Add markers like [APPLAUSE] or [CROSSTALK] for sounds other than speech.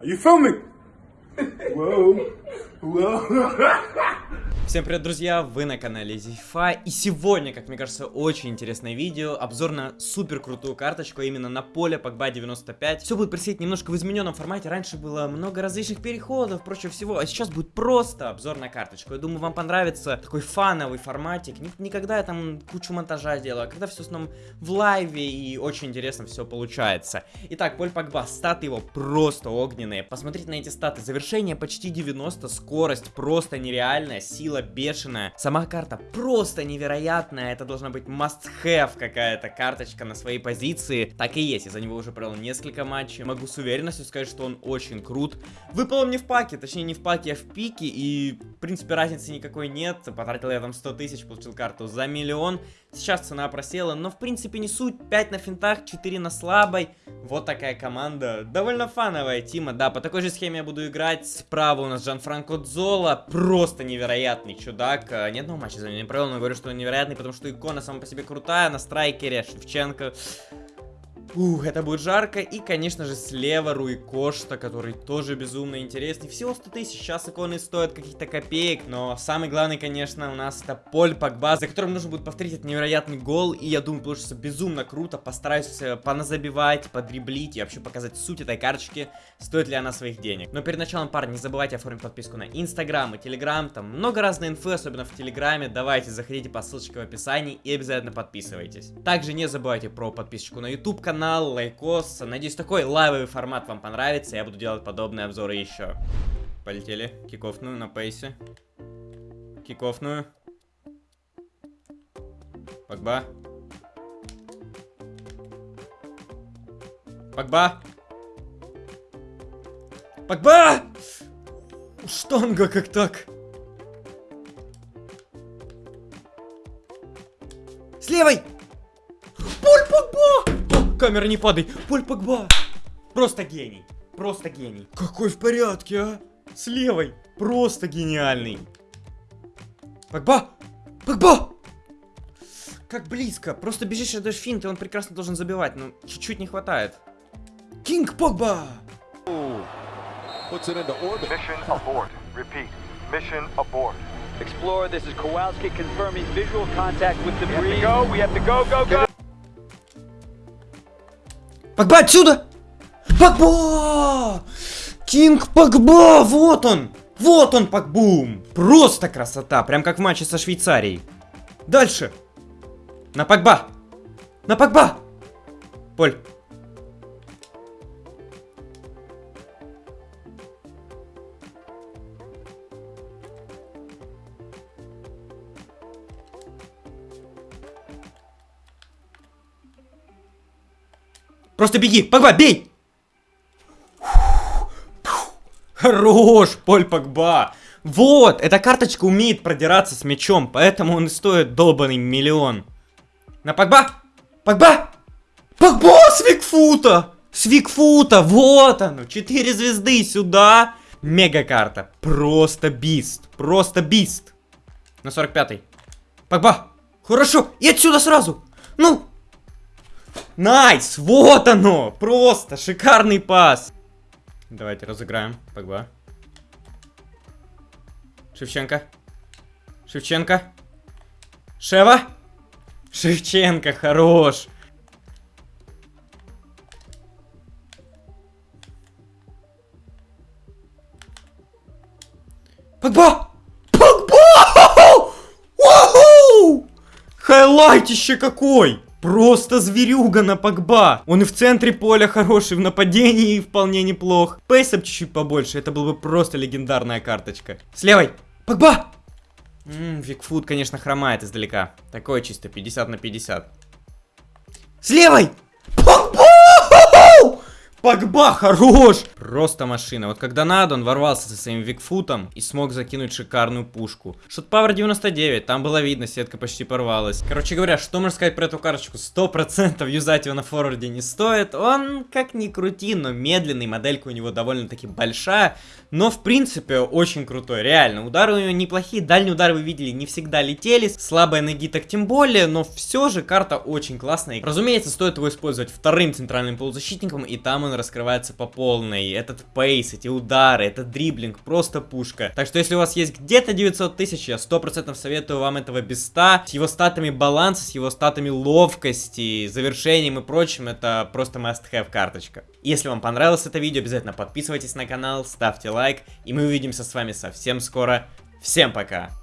Are you filming? [LAUGHS] Whoa. Whoa. [LAUGHS] Всем привет, друзья! Вы на канале Зифа, и сегодня, как мне кажется, очень интересное видео, обзор на супер крутую карточку, а именно на поле Погба 95. Все будет происходить немножко в измененном формате, раньше было много различных переходов, прочего всего, а сейчас будет просто обзор на карточку. Я думаю, вам понравится такой фановый форматик, никогда я там кучу монтажа делаю, а когда все в основном в лайве, и очень интересно все получается. Итак, поль Погба, статы его просто огненные, посмотрите на эти статы, завершение почти 90, скорость просто нереальная, сила сила бешеная. Сама карта просто невероятная. Это должна быть must-have какая-то карточка на своей позиции. Так и есть. Я за него уже провел несколько матчей. Могу с уверенностью сказать, что он очень крут. Выпал он не в паке. Точнее, не в паке, а в пике. И, в принципе, разницы никакой нет. Потратил я там 100 тысяч, получил карту за миллион. Сейчас цена просела, но в принципе не суть. 5 на финтах, 4 на слабой. Вот такая команда. Довольно фановая тима, да. По такой же схеме я буду играть. Справа у нас Жан-Франко Дзола. Просто невероятный чудак. Э, ни одного матча за него не провел, но говорю, что он невероятный, потому что икона сама по себе крутая. На страйкере Шевченко. Ух, это будет жарко. И, конечно же, слева Руи Кошта, который тоже безумно интересный. Всего 100 тысяч. Сейчас иконы стоят каких-то копеек. Но самый главный, конечно, у нас это Поль Погба, за которым нужно будет повторить этот невероятный гол. И я думаю, получится безумно круто. Постараюсь э, поназабивать, подриблить и вообще показать суть этой карточки. Стоит ли она своих денег. Но перед началом, парни, не забывайте оформить подписку на Инстаграм и Телеграм. Там много разной инфы, особенно в Телеграме. Давайте, заходите по ссылочке в описании и обязательно подписывайтесь. Также не забывайте про подписочку на YouTube канал канал, лайкос. Надеюсь, такой лайвовый формат вам понравится. Я буду делать подобные обзоры еще. Полетели. Кикофную на пейсе. Кикофную. Погба. Погба. Погба! Штанга как так? С левой! Камера, не падай. Поль Погба. Просто гений. Просто гений. Какой в порядке, а? С левой. Просто гениальный. Погба! Погба! Как близко. Просто бежишь, отдаешь финт, и он прекрасно должен забивать. Но чуть-чуть не хватает. Кинг Погба! Mission abort. Repeat. Mission abort. Explorer, this is Kowalski confirming visual contact with debris. We have to go, we have to go, go, go! Погба отсюда! Погба! Кинг Погба! Вот он! Вот он, Погбум! Просто красота! Прям как в матче со Швейцарией. Дальше! На Погба! На Погба! Поль. Просто беги! Погба, бей! Хорош, Поль Погба! Вот, эта карточка умеет продираться с мячом, поэтому он и стоит долбанный миллион. На Погба! Погба! Погба с Викфута! С Викфута, вот оно, 4 звезды сюда. Мега карта, просто бист, просто бист. На 45-й. Погба! Хорошо, и отсюда сразу! Ну, Nice! Вот оно! Просто шикарный пас! Давайте разыграем. Погба. Шевченко. Шевченко. Шева. Шевченко, хорош. Погба! Погба! [LAUGHS] Хайлайтище какой! Просто зверюга на Погба. Он и в центре поля хороший, в нападении вполне неплох. Пейсап чуть-чуть побольше, это была бы просто легендарная карточка. С левой. Погба! Ммм, Викфуд, конечно, хромает издалека. Такое чисто 50 на 50. С левой! Погба! Хорош! Просто машина. Вот когда надо, он ворвался со своим викфутом и смог закинуть шикарную пушку. Шот Power 99, там было видно, сетка почти порвалась. Короче говоря, что можно сказать про эту карточку? 100% юзать его на форварде не стоит. Он, как ни крути, но медленный, моделька у него довольно-таки большая. Но, в принципе, очень крутой, реально. Удары у него неплохие, дальние удары вы видели, не всегда летели. Слабые ноги так тем более, но все же карта очень классная. Разумеется, стоит его использовать вторым центральным полузащитником, и там он раскрывается по полной. Этот пейс, эти удары, этот дриблинг, просто пушка. Так что если у вас есть где-то 900 тысяч, я 100% советую вам этого беста. С его статами баланса, с его статами ловкости, завершением и прочим, это просто must-have карточка. Если вам понравилось это видео, обязательно подписывайтесь на канал, ставьте лайк, и мы увидимся с вами совсем скоро. Всем пока!